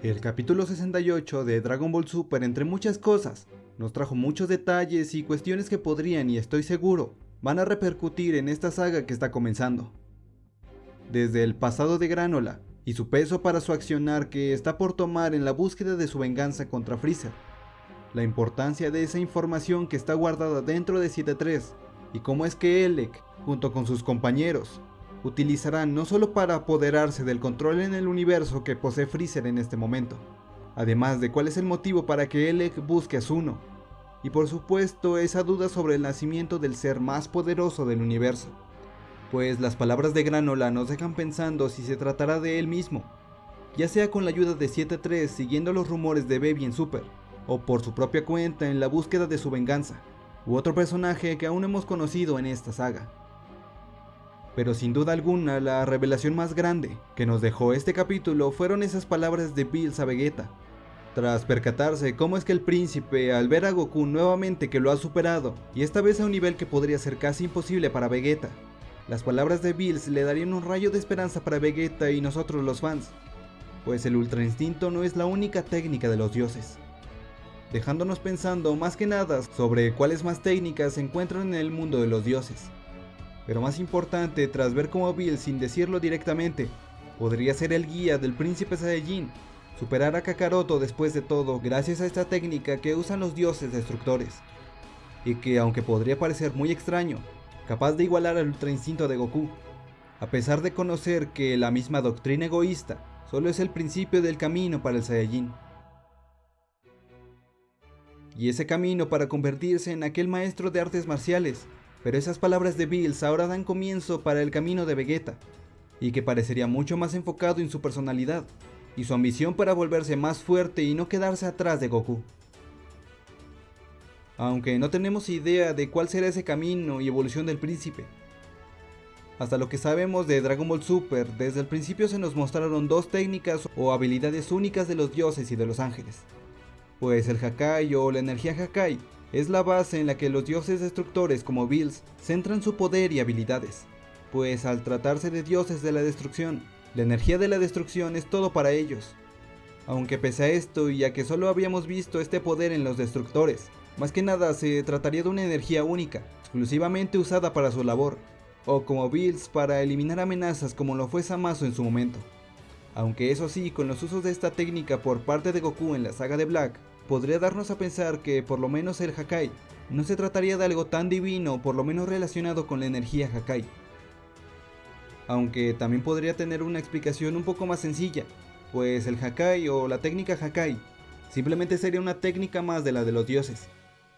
El capítulo 68 de Dragon Ball Super, entre muchas cosas, nos trajo muchos detalles y cuestiones que podrían, y estoy seguro, van a repercutir en esta saga que está comenzando. Desde el pasado de Granola y su peso para su accionar que está por tomar en la búsqueda de su venganza contra Freezer, la importancia de esa información que está guardada dentro de 7.3 y cómo es que Elec, junto con sus compañeros, utilizarán no solo para apoderarse del control en el universo que posee Freezer en este momento, además de cuál es el motivo para que Elec busque a Zuno, y por supuesto esa duda sobre el nacimiento del ser más poderoso del universo, pues las palabras de Granola nos dejan pensando si se tratará de él mismo, ya sea con la ayuda de 7-3 siguiendo los rumores de Baby en Super, o por su propia cuenta en la búsqueda de su venganza, u otro personaje que aún hemos conocido en esta saga pero sin duda alguna la revelación más grande que nos dejó este capítulo fueron esas palabras de Bills a Vegeta. Tras percatarse cómo es que el príncipe al ver a Goku nuevamente que lo ha superado, y esta vez a un nivel que podría ser casi imposible para Vegeta, las palabras de Bills le darían un rayo de esperanza para Vegeta y nosotros los fans, pues el Ultra Instinto no es la única técnica de los dioses, dejándonos pensando más que nada sobre cuáles más técnicas se encuentran en el mundo de los dioses. Pero más importante, tras ver cómo Bill, sin decirlo directamente, podría ser el guía del príncipe Saiyajin, superar a Kakaroto después de todo gracias a esta técnica que usan los dioses destructores. Y que aunque podría parecer muy extraño, capaz de igualar al ultra instinto de Goku, a pesar de conocer que la misma doctrina egoísta solo es el principio del camino para el Saiyajin. Y ese camino para convertirse en aquel maestro de artes marciales pero esas palabras de Bills ahora dan comienzo para el camino de Vegeta, y que parecería mucho más enfocado en su personalidad, y su ambición para volverse más fuerte y no quedarse atrás de Goku. Aunque no tenemos idea de cuál será ese camino y evolución del príncipe. Hasta lo que sabemos de Dragon Ball Super, desde el principio se nos mostraron dos técnicas o habilidades únicas de los dioses y de los ángeles. Pues el Hakai o la energía Hakai es la base en la que los dioses destructores como Bills centran su poder y habilidades, pues al tratarse de dioses de la destrucción, la energía de la destrucción es todo para ellos. Aunque pese a esto y a que solo habíamos visto este poder en los destructores, más que nada se trataría de una energía única, exclusivamente usada para su labor, o como Bills para eliminar amenazas como lo fue Samasu en su momento. Aunque eso sí, con los usos de esta técnica por parte de Goku en la saga de Black, podría darnos a pensar que por lo menos el Hakai no se trataría de algo tan divino por lo menos relacionado con la energía Hakai. Aunque también podría tener una explicación un poco más sencilla, pues el Hakai o la técnica Hakai simplemente sería una técnica más de la de los dioses.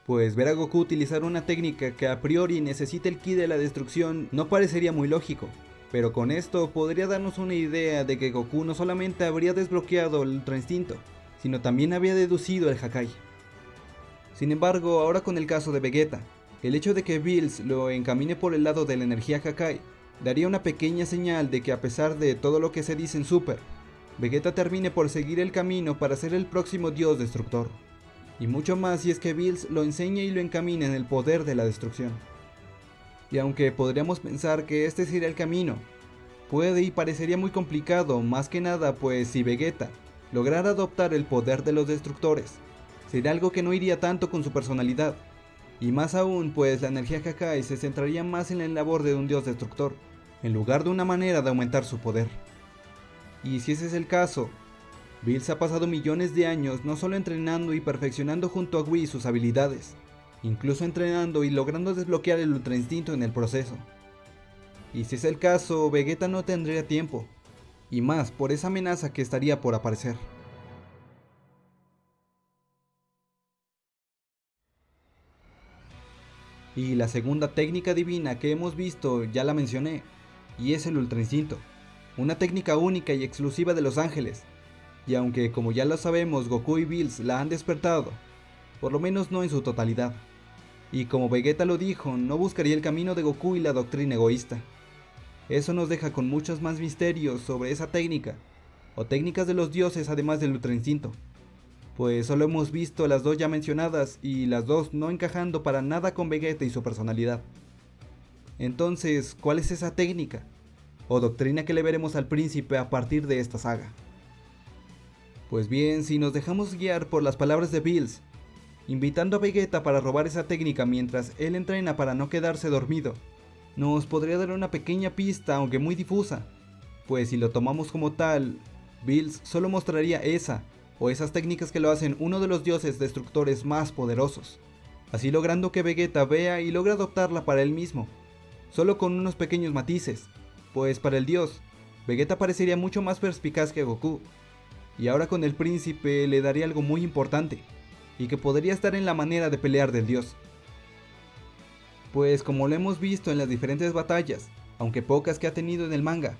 Pues ver a Goku utilizar una técnica que a priori necesita el ki de la destrucción no parecería muy lógico, pero con esto podría darnos una idea de que Goku no solamente habría desbloqueado el Ultra Instinto, sino también había deducido el Hakai. Sin embargo, ahora con el caso de Vegeta, el hecho de que Bills lo encamine por el lado de la energía Hakai daría una pequeña señal de que a pesar de todo lo que se dice en Super, Vegeta termine por seguir el camino para ser el próximo dios destructor. Y mucho más si es que Bills lo enseña y lo encamina en el poder de la destrucción. Y aunque podríamos pensar que este sería el camino, puede y parecería muy complicado, más que nada pues si Vegeta lograr adoptar el poder de los destructores. Sería algo que no iría tanto con su personalidad, y más aún pues la energía Hakai se centraría más en la labor de un dios destructor, en lugar de una manera de aumentar su poder. Y si ese es el caso, Bills ha pasado millones de años no solo entrenando y perfeccionando junto a Wii sus habilidades, incluso entrenando y logrando desbloquear el Ultra Instinto en el proceso. Y si es el caso, Vegeta no tendría tiempo, y más por esa amenaza que estaría por aparecer. Y la segunda técnica divina que hemos visto ya la mencioné, y es el Ultra Instinto, una técnica única y exclusiva de los ángeles, y aunque como ya lo sabemos Goku y Bills la han despertado, por lo menos no en su totalidad. Y como Vegeta lo dijo, no buscaría el camino de Goku y la doctrina egoísta, eso nos deja con muchos más misterios sobre esa técnica, o técnicas de los dioses además del Ultra Instinto. Pues solo hemos visto las dos ya mencionadas y las dos no encajando para nada con Vegeta y su personalidad. Entonces, ¿cuál es esa técnica? O doctrina que le veremos al príncipe a partir de esta saga. Pues bien, si nos dejamos guiar por las palabras de Bills, invitando a Vegeta para robar esa técnica mientras él entrena para no quedarse dormido, nos podría dar una pequeña pista aunque muy difusa, pues si lo tomamos como tal, Bills solo mostraría esa o esas técnicas que lo hacen uno de los dioses destructores más poderosos, así logrando que Vegeta vea y logre adoptarla para él mismo, solo con unos pequeños matices, pues para el dios, Vegeta parecería mucho más perspicaz que Goku, y ahora con el príncipe le daría algo muy importante, y que podría estar en la manera de pelear del dios. Pues como lo hemos visto en las diferentes batallas, aunque pocas que ha tenido en el manga,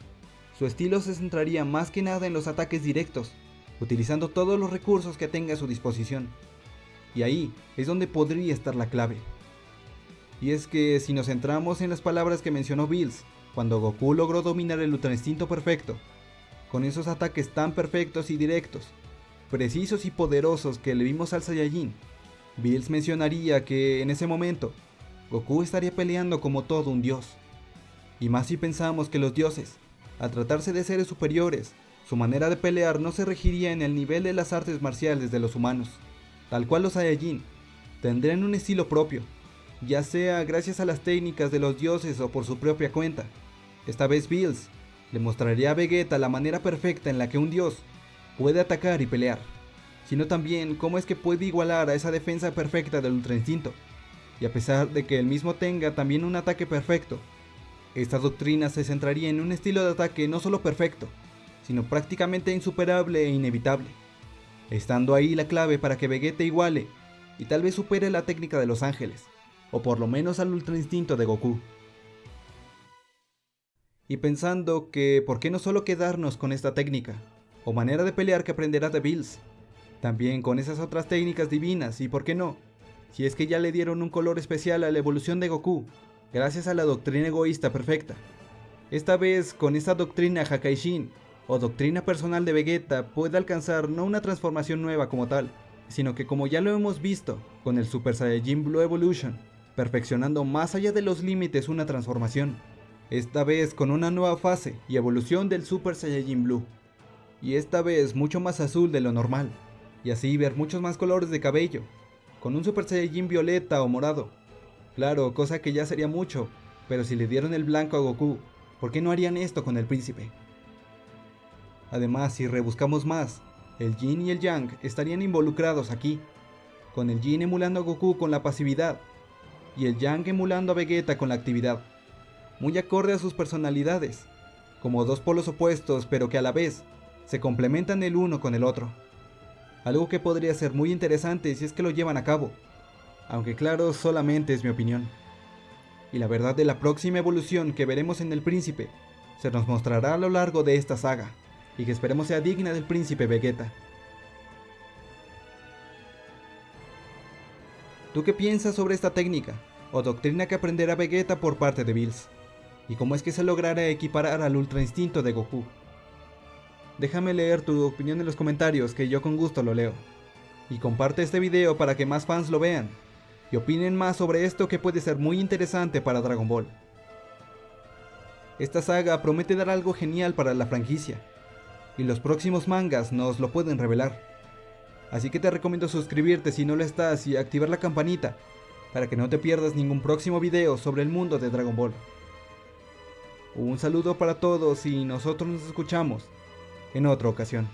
su estilo se centraría más que nada en los ataques directos, utilizando todos los recursos que tenga a su disposición. Y ahí es donde podría estar la clave. Y es que si nos centramos en las palabras que mencionó Bills, cuando Goku logró dominar el Ultra Instinto perfecto, con esos ataques tan perfectos y directos, precisos y poderosos que le vimos al Saiyajin, Bills mencionaría que en ese momento, Goku estaría peleando como todo un dios. Y más si pensamos que los dioses, al tratarse de seres superiores, su manera de pelear no se regiría en el nivel de las artes marciales de los humanos, tal cual los Saiyajin tendrían un estilo propio, ya sea gracias a las técnicas de los dioses o por su propia cuenta. Esta vez Bills le mostraría a Vegeta la manera perfecta en la que un dios puede atacar y pelear, sino también cómo es que puede igualar a esa defensa perfecta del Ultra Instinto. Y a pesar de que el mismo tenga también un ataque perfecto, esta doctrina se centraría en un estilo de ataque no solo perfecto, sino prácticamente insuperable e inevitable, estando ahí la clave para que Vegeta iguale y tal vez supere la técnica de los ángeles, o por lo menos al ultra instinto de Goku. Y pensando que por qué no solo quedarnos con esta técnica, o manera de pelear que aprenderá de Bills, también con esas otras técnicas divinas y por qué no, si es que ya le dieron un color especial a la evolución de Goku, gracias a la doctrina egoísta perfecta. Esta vez con esta doctrina Hakaishin, o doctrina personal de Vegeta puede alcanzar no una transformación nueva como tal, sino que como ya lo hemos visto con el Super Saiyajin Blue Evolution, perfeccionando más allá de los límites una transformación, esta vez con una nueva fase y evolución del Super Saiyajin Blue, y esta vez mucho más azul de lo normal, y así ver muchos más colores de cabello, con un Super Saiyajin violeta o morado. Claro, cosa que ya sería mucho, pero si le dieron el blanco a Goku, ¿por qué no harían esto con el príncipe? Además, si rebuscamos más, el Yin y el Yang estarían involucrados aquí, con el Yin emulando a Goku con la pasividad, y el Yang emulando a Vegeta con la actividad, muy acorde a sus personalidades, como dos polos opuestos pero que a la vez se complementan el uno con el otro. Algo que podría ser muy interesante si es que lo llevan a cabo, aunque claro, solamente es mi opinión. Y la verdad de la próxima evolución que veremos en el príncipe se nos mostrará a lo largo de esta saga y que esperemos sea digna del príncipe Vegeta. ¿Tú qué piensas sobre esta técnica o doctrina que aprenderá Vegeta por parte de Bills? ¿Y cómo es que se logrará equiparar al Ultra Instinto de Goku? Déjame leer tu opinión en los comentarios que yo con gusto lo leo. Y comparte este video para que más fans lo vean y opinen más sobre esto que puede ser muy interesante para Dragon Ball. Esta saga promete dar algo genial para la franquicia, y los próximos mangas nos lo pueden revelar. Así que te recomiendo suscribirte si no lo estás y activar la campanita para que no te pierdas ningún próximo video sobre el mundo de Dragon Ball. Un saludo para todos y nosotros nos escuchamos en otra ocasión.